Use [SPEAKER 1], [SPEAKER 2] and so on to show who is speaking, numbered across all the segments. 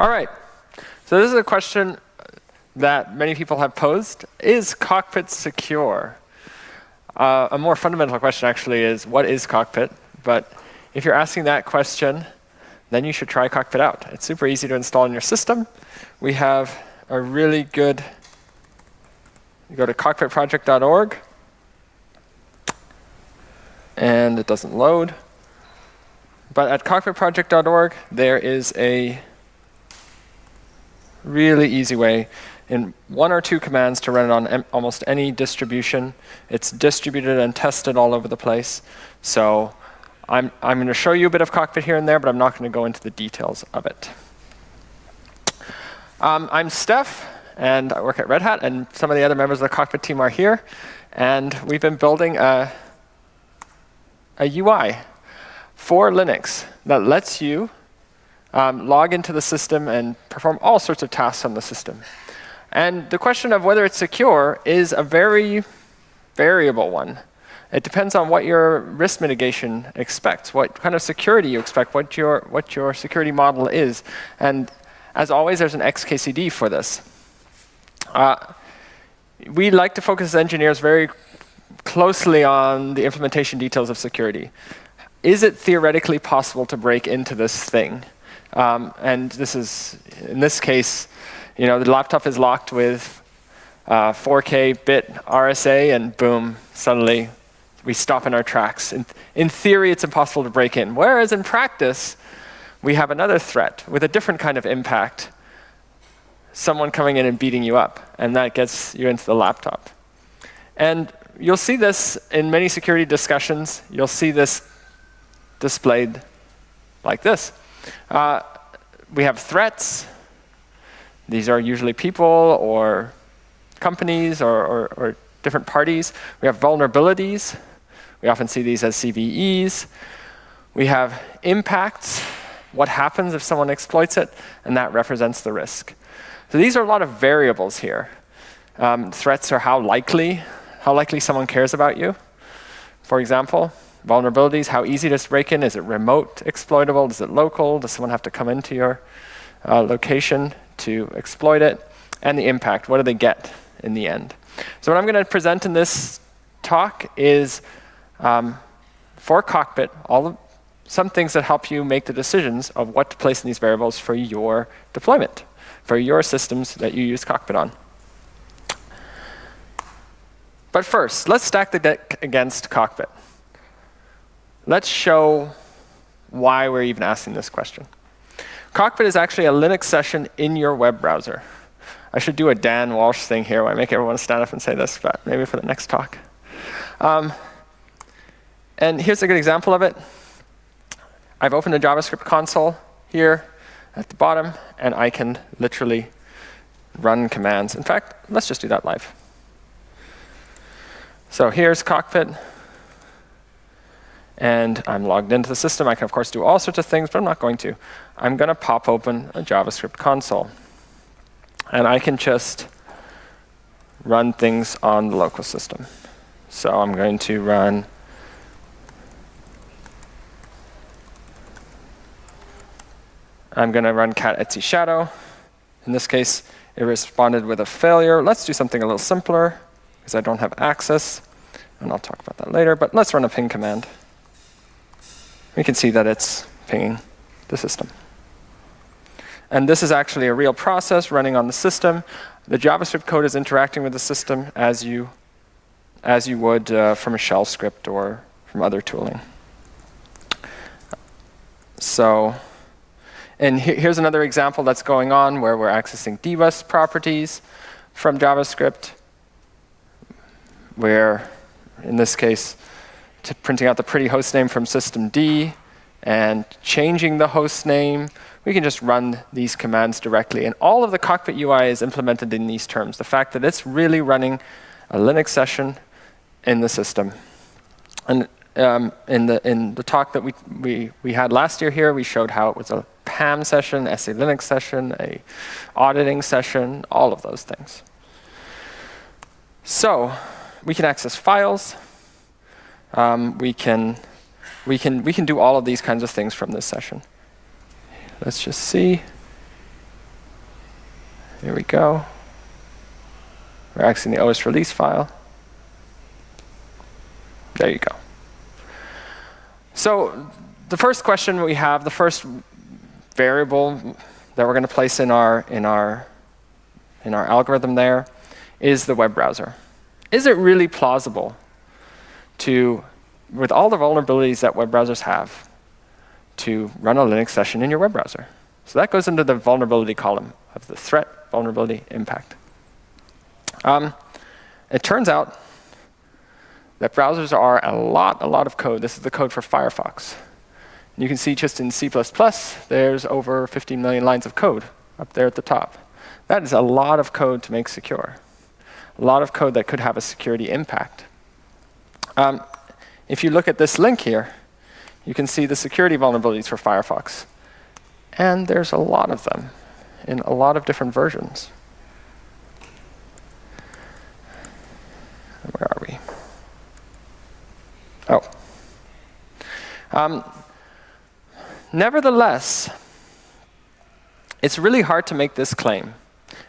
[SPEAKER 1] All right. So this is a question that many people have posed. Is cockpit secure? Uh, a more fundamental question actually is, what is cockpit? But if you're asking that question, then you should try cockpit out. It's super easy to install in your system. We have a really good, you go to cockpitproject.org, and it doesn't load. But at cockpitproject.org, there is a really easy way in one or two commands to run it on almost any distribution. It's distributed and tested all over the place. So I'm, I'm going to show you a bit of cockpit here and there, but I'm not going to go into the details of it. Um, I'm Stef, and I work at Red Hat, and some of the other members of the cockpit team are here. And we've been building a, a UI for Linux that lets you um, log into the system and perform all sorts of tasks on the system. And the question of whether it's secure is a very variable one. It depends on what your risk mitigation expects, what kind of security you expect, what your, what your security model is. And as always, there's an XKCD for this. Uh, we like to focus as engineers very closely on the implementation details of security. Is it theoretically possible to break into this thing? Um, and this is, in this case, you know, the laptop is locked with uh, 4K bit RSA, and boom, suddenly we stop in our tracks. In, in theory, it's impossible to break in. Whereas in practice, we have another threat with a different kind of impact. Someone coming in and beating you up, and that gets you into the laptop. And you'll see this in many security discussions. You'll see this displayed like this. Uh, we have threats. These are usually people or companies or, or, or different parties. We have vulnerabilities. We often see these as CVEs. We have impacts, what happens if someone exploits it, and that represents the risk. So these are a lot of variables here. Um, threats are how likely, how likely someone cares about you, for example. Vulnerabilities, how easy to break in? Is it remote exploitable? Is it local? Does someone have to come into your uh, location to exploit it? And the impact, what do they get in the end? So what I'm going to present in this talk is um, for Cockpit, all of, some things that help you make the decisions of what to place in these variables for your deployment, for your systems that you use Cockpit on. But first, let's stack the deck against Cockpit. Let's show why we're even asking this question. Cockpit is actually a Linux session in your web browser. I should do a Dan Walsh thing here where I make everyone stand up and say this, but maybe for the next talk. Um, and here's a good example of it. I've opened a JavaScript console here at the bottom, and I can literally run commands. In fact, let's just do that live. So here's Cockpit. And I'm logged into the system. I can, of course, do all sorts of things, but I'm not going to. I'm going to pop open a JavaScript console. And I can just run things on the local system. So I'm going to run I'm going to run cat etc shadow. In this case, it responded with a failure. Let's do something a little simpler, because I don't have access. And I'll talk about that later. But let's run a ping command. We can see that it's pinging the system. And this is actually a real process running on the system. The JavaScript code is interacting with the system as you, as you would uh, from a shell script or from other tooling. So and here's another example that's going on where we're accessing dbus properties from JavaScript, where in this case, printing out the pretty host name from systemd and changing the host name. We can just run these commands directly. And all of the cockpit UI is implemented in these terms. The fact that it's really running a Linux session in the system. And um, in, the, in the talk that we, we, we had last year here, we showed how it was a PAM session, SE Linux session, a auditing session, all of those things. So we can access files. Um, we can we can we can do all of these kinds of things from this session. Let's just see. Here we go. We're accessing the OS release file. There you go. So the first question we have, the first variable that we're going to place in our, in, our, in our algorithm there is the web browser. Is it really plausible to, with all the vulnerabilities that web browsers have, to run a Linux session in your web browser? So that goes into the vulnerability column of the threat, vulnerability, impact. Um, it turns out that browsers are a lot, a lot of code. This is the code for Firefox. And you can see just in C++, there's over 15 million lines of code up there at the top. That is a lot of code to make secure. A lot of code that could have a security impact. Um, if you look at this link here, you can see the security vulnerabilities for Firefox. And there's a lot of them in a lot of different versions. Where are we? Oh. Um, nevertheless, it's really hard to make this claim.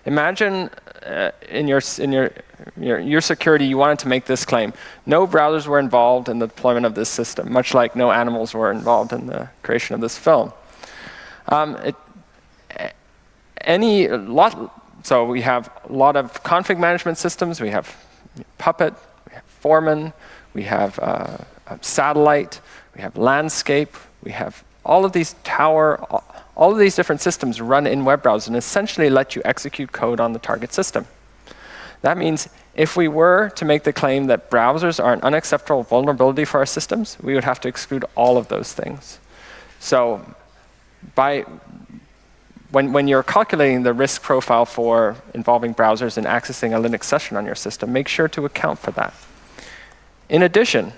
[SPEAKER 1] Imagine uh, in, your, in your, your, your, security, you wanted to make this claim. No browsers were involved in the deployment of this system, much like no animals were involved in the creation of this film. Um, it, any lot, so we have a lot of config management systems. We have Puppet, we have Foreman, we have uh, satellite, we have landscape, we have all of these tower, all of these different systems run in web browsers and essentially let you execute code on the target system. That means if we were to make the claim that browsers are an unacceptable vulnerability for our systems, we would have to exclude all of those things. So by when, when you're calculating the risk profile for involving browsers and accessing a Linux session on your system, make sure to account for that. In addition,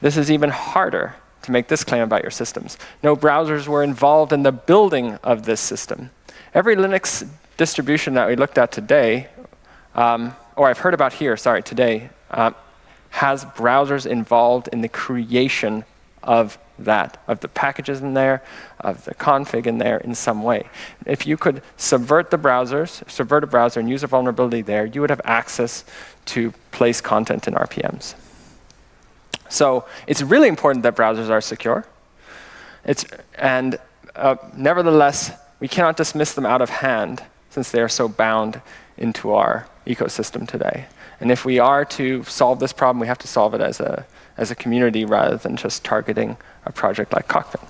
[SPEAKER 1] this is even harder to make this claim about your systems. No browsers were involved in the building of this system. Every Linux distribution that we looked at today, um, or I've heard about here, sorry, today, uh, has browsers involved in the creation of that, of the packages in there, of the config in there in some way. If you could subvert the browsers, subvert a browser and use a vulnerability there, you would have access to place content in RPMs. So it's really important that browsers are secure. It's, and uh, nevertheless, we cannot dismiss them out of hand since they are so bound into our ecosystem today. And if we are to solve this problem, we have to solve it as a, as a community rather than just targeting a project like Cockpit.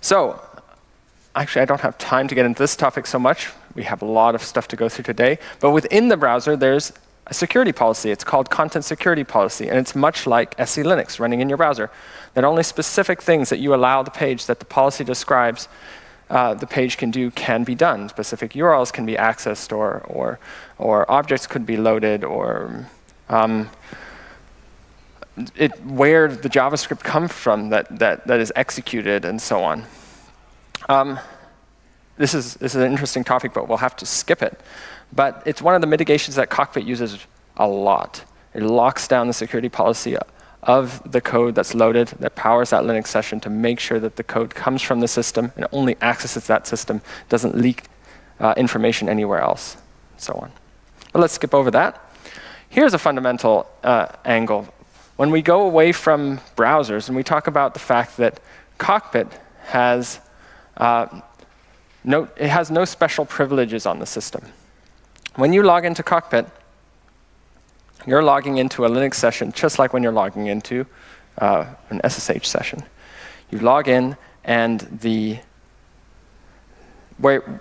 [SPEAKER 1] So actually, I don't have time to get into this topic so much. We have a lot of stuff to go through today. But within the browser, there's a security policy. It's called Content Security Policy. And it's much like SE Linux running in your browser, that only specific things that you allow the page that the policy describes uh, the page can do can be done. Specific URLs can be accessed, or, or, or objects could be loaded, or um, it, where the JavaScript comes from that, that, that is executed and so on. Um, this, is, this is an interesting topic, but we'll have to skip it. But it's one of the mitigations that Cockpit uses a lot. It locks down the security policy of the code that's loaded that powers that Linux session to make sure that the code comes from the system and only accesses that system, doesn't leak uh, information anywhere else, and so on. But let's skip over that. Here's a fundamental uh, angle when we go away from browsers and we talk about the fact that Cockpit has uh, no, it has no special privileges on the system. When you log into Cockpit, you're logging into a Linux session just like when you're logging into uh, an SSH session. You log in and the where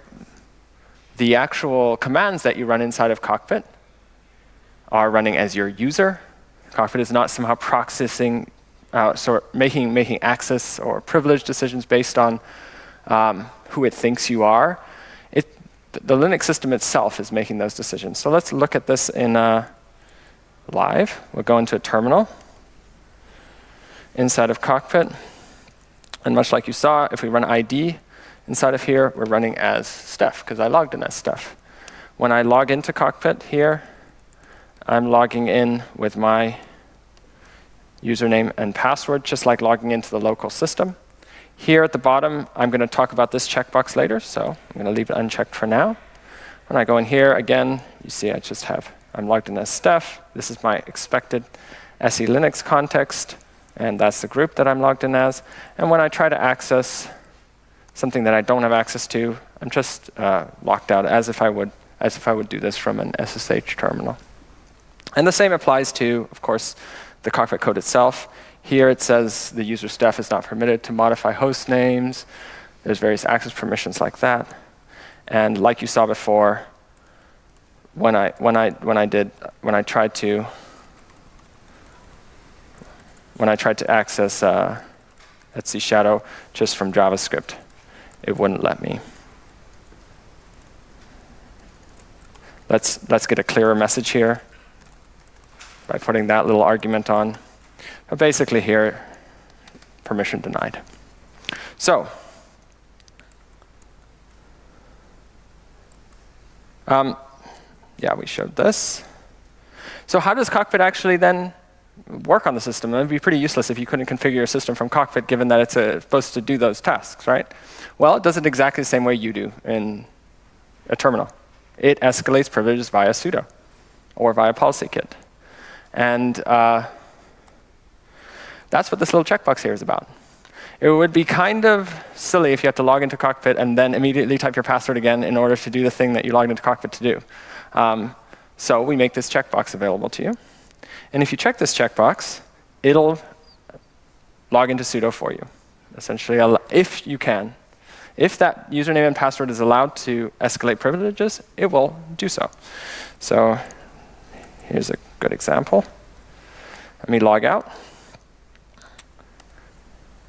[SPEAKER 1] the actual commands that you run inside of Cockpit are running as your user Cockpit is not somehow processing, uh, making, making access or privilege decisions based on um, who it thinks you are. The Linux system itself is making those decisions. So let's look at this in uh, live. We'll go into a terminal inside of Cockpit. And much like you saw, if we run ID inside of here, we're running as Stef, because I logged in as Stef. When I log into Cockpit here, I'm logging in with my username and password, just like logging into the local system. Here at the bottom, I'm going to talk about this checkbox later, so I'm going to leave it unchecked for now. When I go in here, again, you see I just have, I'm logged in as Stef. This is my expected SE Linux context, and that's the group that I'm logged in as. And when I try to access something that I don't have access to, I'm just uh, locked out as if I would as if I would do this from an SSH terminal. And the same applies to, of course, the cockpit code itself. Here it says the user Stef is not permitted to modify host names. There's various access permissions like that. And like you saw before, when I when I when I did when I tried to when I tried to access uh, etc Shadow just from JavaScript, it wouldn't let me. Let's let's get a clearer message here by putting that little argument on. But basically here, permission denied. So Um, yeah, we showed this. So how does Cockpit actually then work on the system? It would be pretty useless if you couldn't configure your system from Cockpit, given that it's uh, supposed to do those tasks, right? Well, it does it exactly the same way you do in a terminal. It escalates privileges via sudo or via PolicyKit. And uh, that's what this little checkbox here is about. It would be kind of silly if you had to log into Cockpit and then immediately type your password again in order to do the thing that you logged into Cockpit to do. Um, so we make this checkbox available to you. And if you check this checkbox, it'll log into sudo for you, essentially, if you can. If that username and password is allowed to escalate privileges, it will do so. So here's a good example. Let me log out.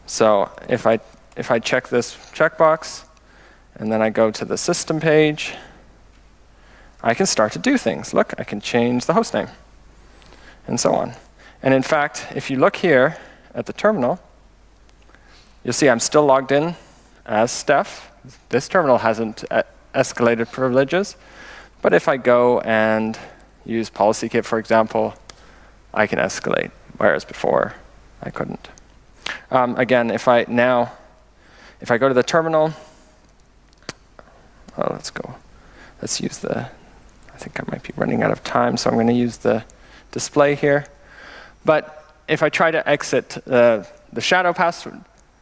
[SPEAKER 1] So if I, if I check this checkbox, and then I go to the system page, I can start to do things. Look, I can change the host name, and so on. And in fact, if you look here at the terminal, you'll see I'm still logged in as Stef. This terminal hasn't uh, escalated privileges. But if I go and use PolicyKit, for example, I can escalate, whereas before I couldn't. Um, again, if I now, if I go to the terminal, oh, let's go. Let's use the, I think I might be running out of time, so I'm going to use the display here. But if I try to exit uh, the shadow password,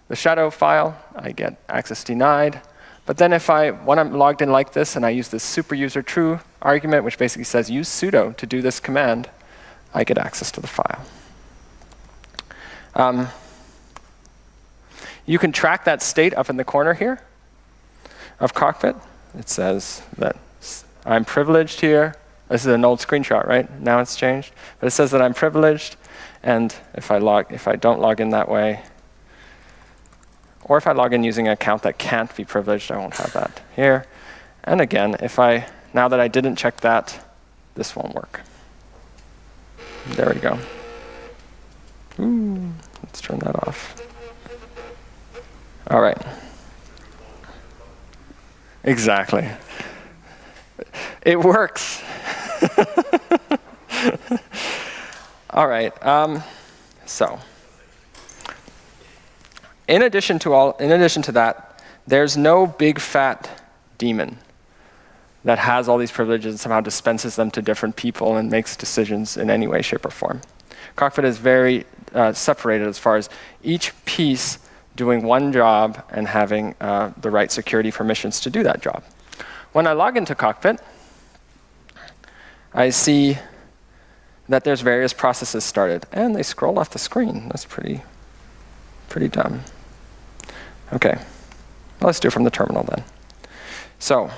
[SPEAKER 1] the shadow file, I get access denied. But then if I, when I'm logged in like this and I use this super user true argument, which basically says use sudo to do this command, I get access to the file. Um, you can track that state up in the corner here of Cockpit. It says that I'm privileged here. This is an old screenshot, right? Now it's changed. But it says that I'm privileged. And if I, log, if I don't log in that way, or if I log in using an account that can't be privileged, I won't have that here. And again, if I, now that I didn't check that, this won't work. There we go. Ooh, let's turn that off. All right. Exactly. It works. all right. Um, so, in addition to all, in addition to that, there's no big fat daemon that has all these privileges and somehow dispenses them to different people and makes decisions in any way, shape, or form. Cockpit is very uh, separated as far as each piece doing one job and having uh, the right security permissions to do that job. When I log into Cockpit, I see that there's various processes started. And they scroll off the screen. That's pretty, pretty dumb. OK, let's do it from the terminal then. So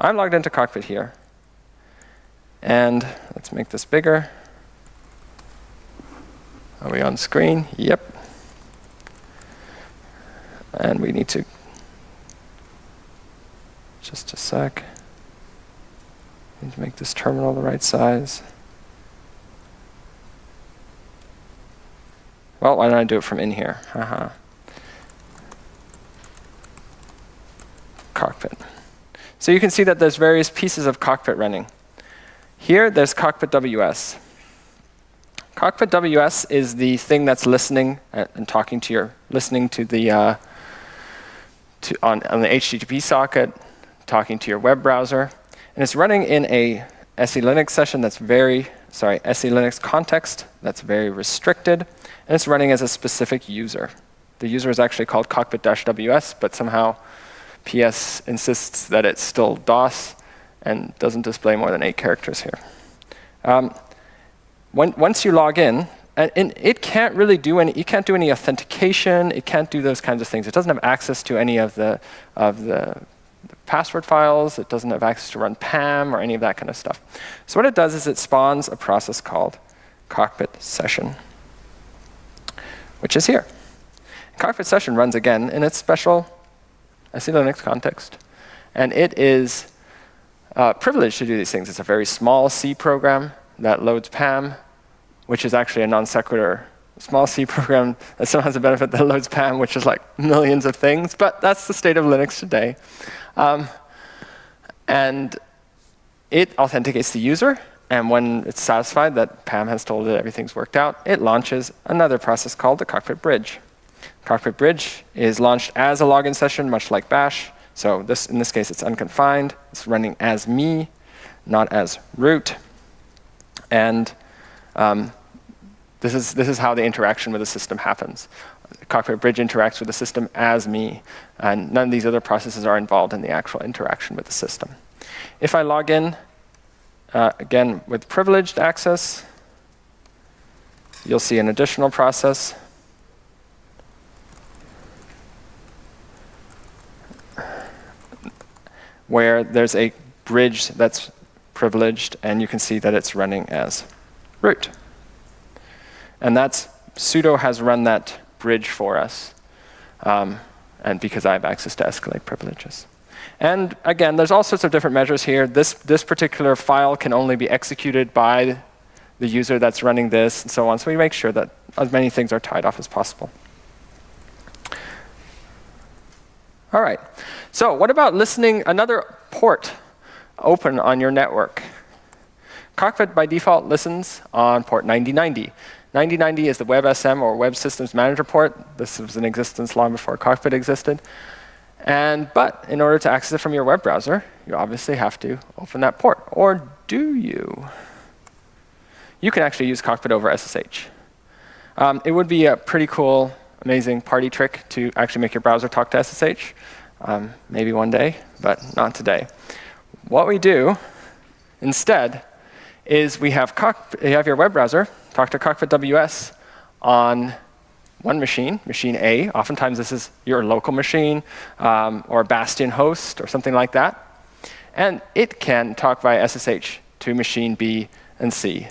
[SPEAKER 1] I'm logged into Cockpit here. And let's make this bigger. Are we on screen? Yep. And we need to, just a sec, need to make this terminal the right size. Well, why don't I do it from in here? Haha. Cockpit. So you can see that there's various pieces of cockpit running. Here, there's cockpit WS. Cockpit WS is the thing that's listening and talking to your, listening to the uh, to, on, on the HTTP socket, talking to your web browser. And it's running in a SE Linux session that's very, sorry, SE Linux context that's very restricted. And it's running as a specific user. The user is actually called cockpit-ws, but somehow PS insists that it's still DOS and doesn't display more than eight characters here. Um, when, once you log in, and, and, it can't really do any, it can't do any authentication, it can't do those kinds of things. It doesn't have access to any of the, of the password files, it doesn't have access to run PAM or any of that kind of stuff. So what it does is it spawns a process called cockpit session, which is here. Cockpit session runs again in its special SE Linux context. And it is uh, privileged to do these things. It's a very small C program that loads PAM, which is actually a non sequitur small C program that still has a benefit that loads PAM, which is like millions of things. But that's the state of Linux today. Um, and it authenticates the user. And when it's satisfied that PAM has told it everything's worked out, it launches another process called the Cockpit Bridge. Cockpit Bridge is launched as a login session, much like Bash. So this, in this case, it's unconfined. It's running as me, not as root. And um, this, is, this is how the interaction with the system happens. Cockpit Bridge interacts with the system as me, and none of these other processes are involved in the actual interaction with the system. If I log in, uh, again, with privileged access, you'll see an additional process where there's a bridge that's privileged, and you can see that it's running as root. And that's sudo has run that bridge for us, um, and because I have access to escalate privileges. And again, there's all sorts of different measures here. This, this particular file can only be executed by the user that's running this, and so on. So we make sure that as many things are tied off as possible. All right. So what about listening another port open on your network? Cockpit by default listens on port 9090. 9090 is the WebSM or Web Systems Manager port. This was in existence long before Cockpit existed. And, but in order to access it from your web browser, you obviously have to open that port. Or do you? You can actually use Cockpit over SSH. Um, it would be a pretty cool amazing party trick to actually make your browser talk to SSH. Um, maybe one day, but not today. What we do instead is we have, you have your web browser talk to Cockpit WS on one machine, machine A. Oftentimes this is your local machine um, or Bastion host or something like that. And it can talk via SSH to machine B and C.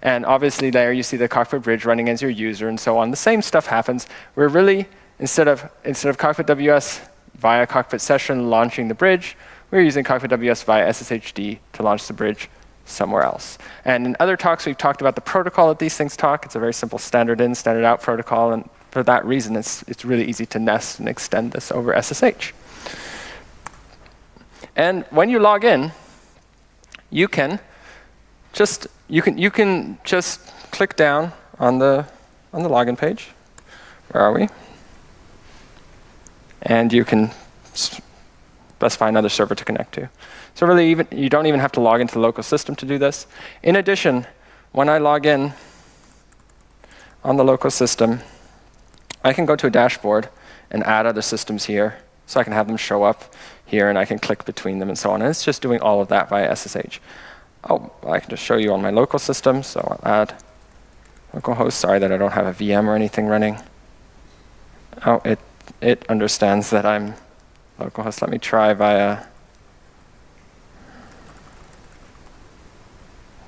[SPEAKER 1] And obviously there you see the cockpit bridge running as your user and so on. The same stuff happens. We're really, instead of, instead of cockpit WS via cockpit session launching the bridge, we're using cockpit WS via SSHD to launch the bridge somewhere else. And in other talks, we've talked about the protocol that these things talk. It's a very simple standard in, standard out protocol. And for that reason, it's, it's really easy to nest and extend this over SSH. And when you log in, you can just you can you can just click down on the on the login page. Where are we? And you can specify another server to connect to. So really, even you don't even have to log into the local system to do this. In addition, when I log in on the local system, I can go to a dashboard and add other systems here. So I can have them show up here, and I can click between them and so on. And it's just doing all of that via SSH. Oh, I can just show you on my local system. So I'll add localhost. Sorry that I don't have a VM or anything running. Oh, it, it understands that I'm localhost. Let me try via.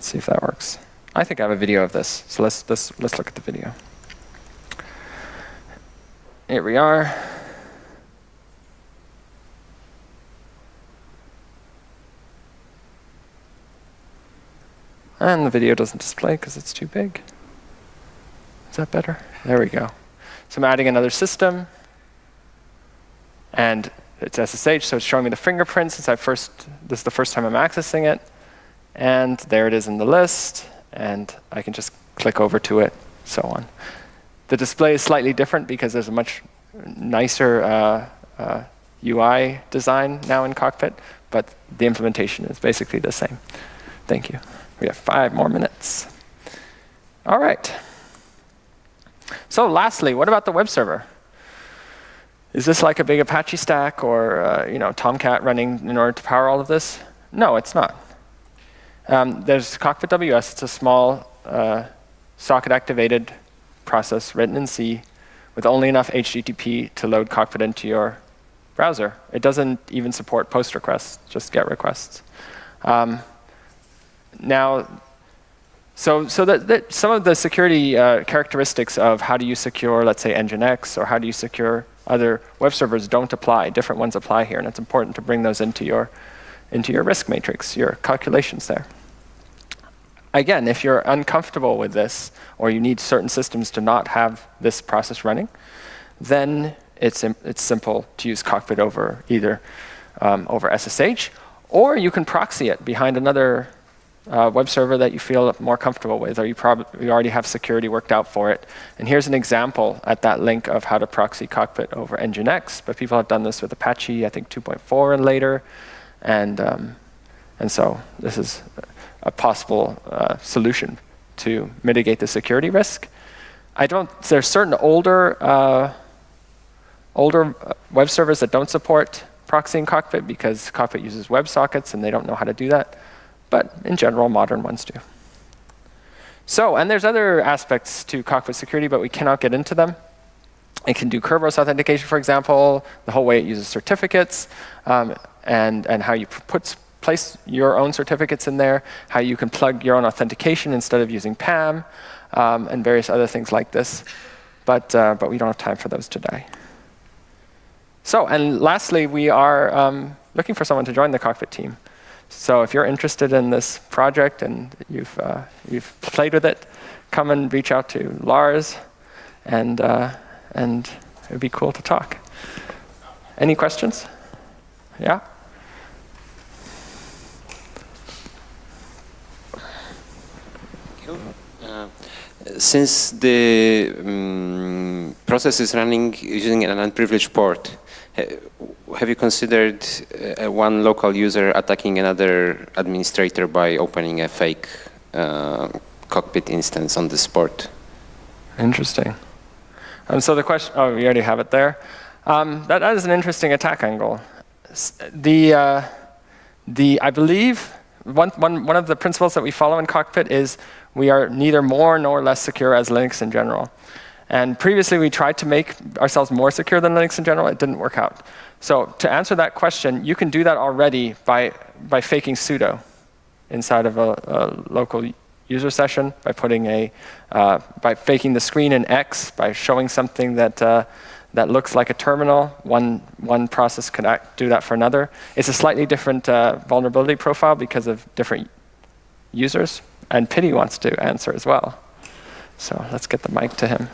[SPEAKER 1] Let's see if that works. I think I have a video of this. So let's, let's, let's look at the video. Here we are. And the video doesn't display because it's too big. Is that better? There we go. So I'm adding another system. And it's SSH, so it's showing me the fingerprint since I first, this is the first time I'm accessing it. And there it is in the list. And I can just click over to it, so on. The display is slightly different because there's a much nicer uh, uh, UI design now in Cockpit, but the implementation is basically the same. Thank you. We have five more minutes. All right. So lastly, what about the web server? Is this like a big Apache stack or uh, you know Tomcat running in order to power all of this? No, it's not. Um, there's Cockpit WS. It's a small uh, socket-activated process written in C with only enough HTTP to load Cockpit into your browser. It doesn't even support post requests, just GET requests. Um, now, so, so that, that, some of the security uh, characteristics of how do you secure, let's say, Nginx, or how do you secure other web servers don't apply. Different ones apply here, and it's important to bring those into your, into your risk matrix, your calculations there. Again, if you're uncomfortable with this, or you need certain systems to not have this process running, then it's, it's simple to use Cockpit over either um, over SSH, or you can proxy it behind another uh, web server that you feel more comfortable with, or you, you already have security worked out for it. And here's an example at that link of how to proxy Cockpit over Nginx. But people have done this with Apache, I think 2.4 and later. And, um, and so this is a possible uh, solution to mitigate the security risk. I don't, there's certain older, uh, older uh, web servers that don't support proxying Cockpit because Cockpit uses WebSockets and they don't know how to do that but in general, modern ones do. So, and there's other aspects to cockpit security, but we cannot get into them. It can do Kerberos authentication, for example, the whole way it uses certificates, um, and, and how you put, place your own certificates in there, how you can plug your own authentication instead of using PAM, um, and various other things like this. But, uh, but we don't have time for those today. So, and lastly, we are um, looking for someone to join the cockpit team. So if you're interested in this project and you've, uh, you've played with it, come and reach out to Lars, and, uh, and it would be cool to talk. Any questions? Yeah?
[SPEAKER 2] Uh, since the um, process is running using an unprivileged port, have you considered uh, one local user attacking another administrator by opening a fake uh, cockpit instance on the port?
[SPEAKER 1] Interesting. Um, so the question, oh, you already have it there. Um, that, that is an interesting attack angle. The, uh, the, I believe one, one, one of the principles that we follow in Cockpit is we are neither more nor less secure as Linux in general. And previously, we tried to make ourselves more secure than Linux in general. It didn't work out. So to answer that question, you can do that already by, by faking sudo inside of a, a local user session, by putting a, uh, by faking the screen in X, by showing something that, uh, that looks like a terminal. One, one process could act, do that for another. It's a slightly different uh, vulnerability profile because of different users. And Pitti wants to answer as well. So let's get the mic to him.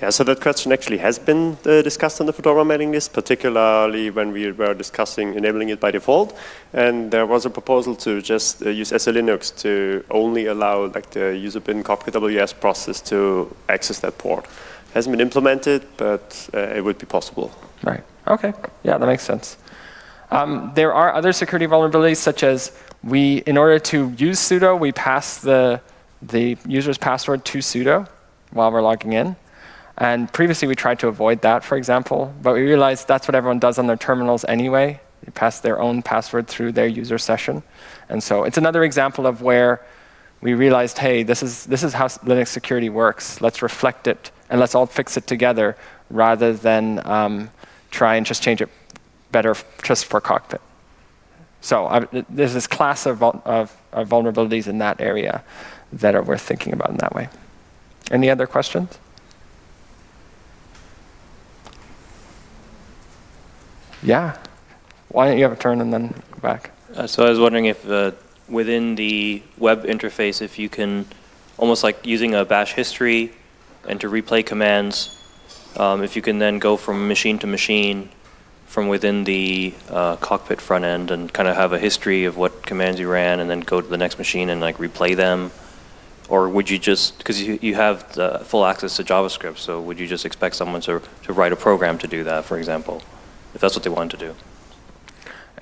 [SPEAKER 3] Yeah, so that question actually has been uh, discussed on the Fedora mailing list, particularly when we were discussing enabling it by default. And there was a proposal to just uh, use SELinux to only allow like the user bin Cockpit WS process to access that port. It hasn't been implemented, but uh, it would be possible.
[SPEAKER 1] Right. OK. Yeah, that makes sense. Um, there are other security vulnerabilities, such as we, in order to use sudo, we pass the, the user's password to sudo while we're logging in. And previously we tried to avoid that, for example, but we realized that's what everyone does on their terminals anyway. They pass their own password through their user session. And so it's another example of where we realized, hey, this is, this is how Linux security works. Let's reflect it, and let's all fix it together rather than um, try and just change it better just for cockpit. So there's this class of, of, of vulnerabilities in that area that are worth thinking about in that way. Any other questions? Yeah. Why don't you have a turn and then back?
[SPEAKER 4] Uh, so I was wondering if uh, within the web interface, if you can, almost like using a bash history and to replay commands, um, if you can then go from machine to machine from within the uh, cockpit front end and kind of have a history of what commands you ran and then go to the next machine and like replay them? Or would you just, because you, you have full access to JavaScript, so would you just expect someone to, to write a program to do that, for example? If that's what they wanted to do.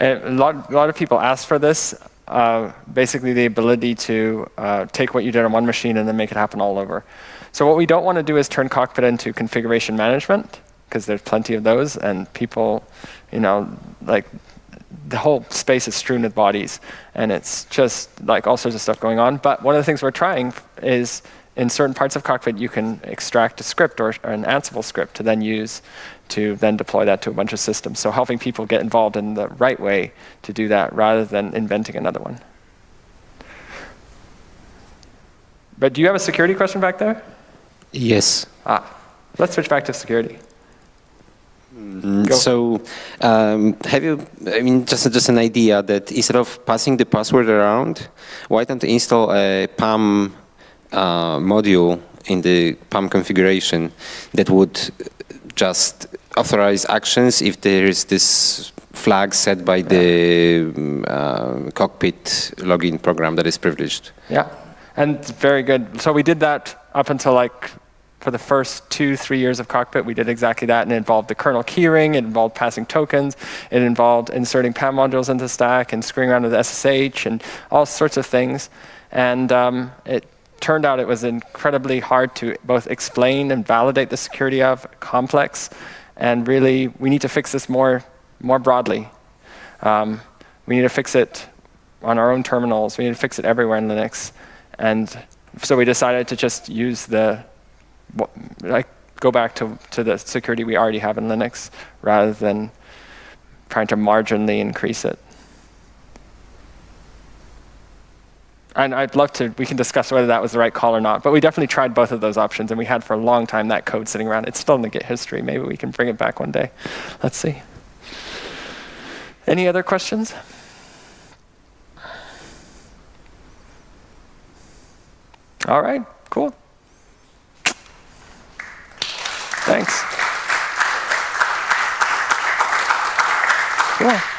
[SPEAKER 1] A lot, a lot of people ask for this. Uh, basically, the ability to uh, take what you did on one machine and then make it happen all over. So what we don't want to do is turn Cockpit into configuration management, because there's plenty of those, and people, you know, like the whole space is strewn with bodies, and it's just like all sorts of stuff going on. But one of the things we're trying is in certain parts of Cockpit, you can extract a script or, an Ansible script to then use to then deploy that to a bunch of systems. So helping people get involved in the right way to do that rather than inventing another one. But do you have a security question back there?
[SPEAKER 2] Yes.
[SPEAKER 1] Ah, let's switch back to security.
[SPEAKER 2] Mm, so, um, have you, I mean, just, just an idea that instead of passing the password around, why don't you install a PAM uh, module in the PAM configuration that would just authorize actions if there is this flag set by the uh, cockpit login program that is privileged.
[SPEAKER 1] Yeah, and very good. So we did that up until like for the first two, three years of Cockpit, we did exactly that, and it involved the kernel keyring, it involved passing tokens, it involved inserting PAM modules into the stack and screwing around with SSH and all sorts of things. And um, it turned out it was incredibly hard to both explain and validate the security of complex. And really, we need to fix this more, more broadly. Um, we need to fix it on our own terminals. We need to fix it everywhere in Linux. And so we decided to just use the, like, go back to, to the security we already have in Linux rather than trying to marginally increase it. And I'd love to, we can discuss whether that was the right call or not, but we definitely tried both of those options, and we had for a long time that code sitting around. It's still in the Git history. Maybe we can bring it back one day. Let's see. Any other questions? All right, cool. Thanks. Cool.